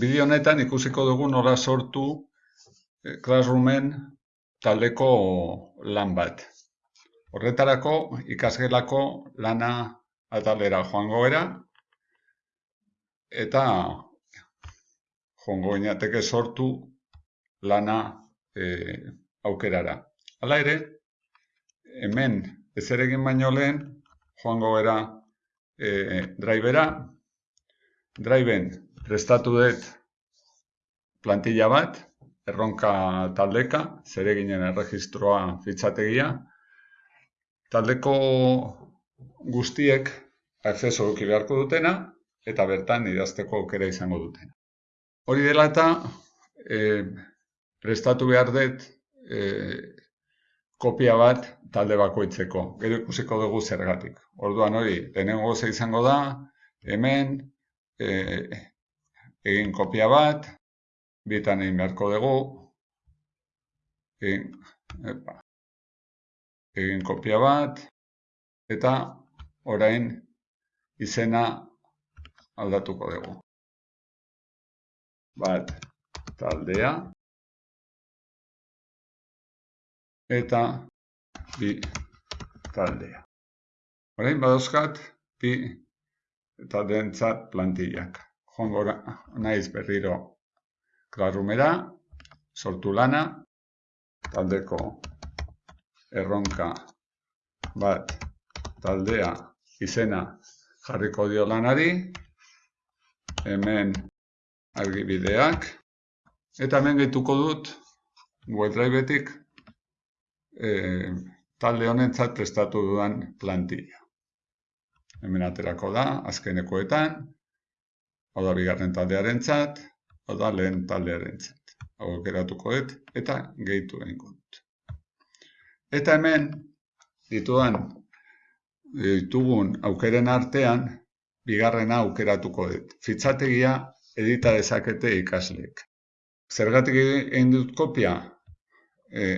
bideo honetan ikusiko dugu nola sortu eh, Classroomen taldeko lan bat. Horretarako ikasgelako lana atalera joango era eta joango inateke sortu lana e, aukerara. Hala ere, hemen ez egin baino lehen joango era e, drivera, driven prestatu dut plantilla bat, erronka taldeka, zereginen erregistroa fitxategia. Taldeko guztiek akceso duki beharko dutena, eta bertan idazteko aukera izango dutena. Hori dela eta e, prestatu behar dut e, kopia bat talde bakoitzeko. Gero ikusiko dugu zergatik. Orduan hori, lehenengo izango da, hemen, e, egin kopia bat, bitan egin beharko dugu, egin, epa, egin kopia bat, eta orain izena aldatuko dugu. Bat, taldea, eta bi taldea. Orain badauzkat, bi taldeentzat plantillak joango naiz berriro klarrumera, sortu lana, taldeko erronka bat taldea izena jarriko dio lanari, hemen argibideak, eta hemen gehituko dut WebDriveetik e, talde honentzat prestatu dudan plantilla. Hemen aterako da, azkenekoetan, hau da bigarren taldearen txat, hau da lehen taldearen txat. Hau geratuko dut, eta gehitu egin dut. Eta hemen, dituan, ditugun aukeren artean, bigarrena aukeratuko dut. Fitzategia edita dezakete ikasleek. Zergatik egin dut kopia, e,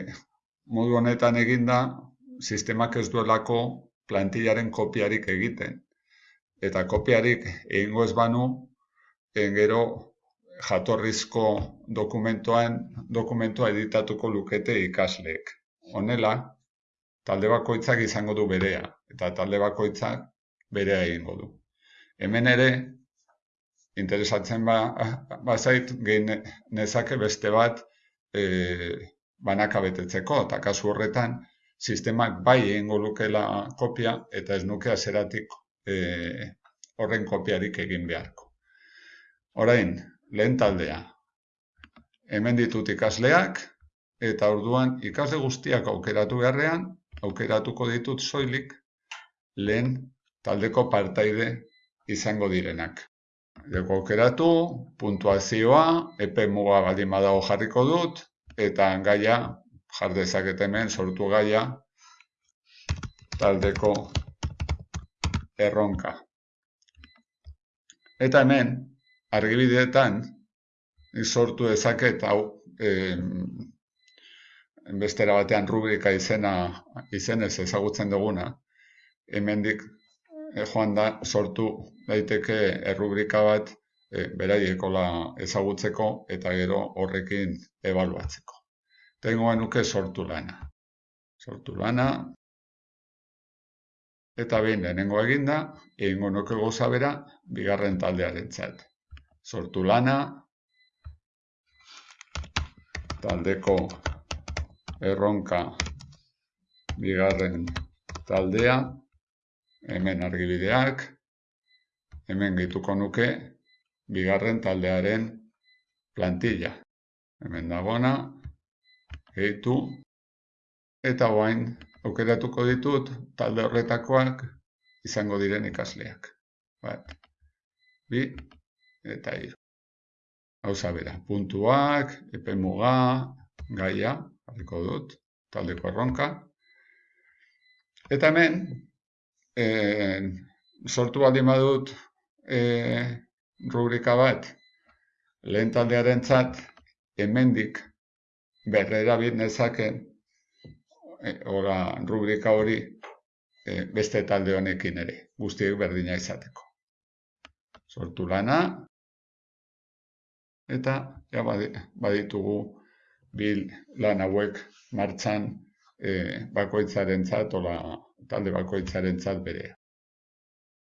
modu honetan eginda, sistemak ez duelako plantillaren kopiarik egiten. Eta kopiarik egingo ez banu, gero jatorrizko dokumentoan dokumentoa editatuko lukete ikasleek. Honela, talde bakoitzak izango du berea eta talde bakoitzak berea egingo du. Hemen ere interesatzen ba bazait gein nezake beste bat e, banaka betetzeko eta kasu horretan sistemak bai egingo lukela kopia eta ez nuke azeratik e, horren kopiarik egin beharko. Orain, lehen taldea. Hemen ditut ikasleak, eta orduan ikasle guztiak aukeratu beharrean, aukeratuko ditut soilik lehen taldeko partaide izango direnak. Deko aukeratu, puntuazioa, epe muga baldin badago jarriko dut, eta gaia, jardezak hemen sortu gaia, taldeko erronka. Eta hemen, argibideetan sortu dezaket hau e, bestera batean rubrika izena izenez ezagutzen duguna hemendik e, joan da sortu daiteke errubrika bat e, beraiekola ezagutzeko eta gero horrekin ebaluatzeko. Tengoa nuke sortu lana. Sortu lana. Eta behin lehenengo eginda, egingo nuke goza bera, bigarren taldearen txat sortu lana, taldeko erronka bigarren taldea, hemen argibideak, hemen gehituko nuke bigarren taldearen plantilla. Hemen dagona, gehitu, eta guain aukeratuko ditut talde horretakoak izango diren ikasleak. Bat, bi, eta hiru. Hauza bera, puntuak, epe muga, gaia, harriko dut, taldeko erronka. Eta hemen, e, sortu baldin badut e, rubrika bat, lehen taldearen zat, hemendik berrera bit nezaken, e, ora, rubrika hori e, beste talde honekin ere, guztiek berdina izateko. Sortu lana, eta ja baditugu bil lan hauek martxan e, bakoitzarentzat ola talde bakoitzarentzat berea.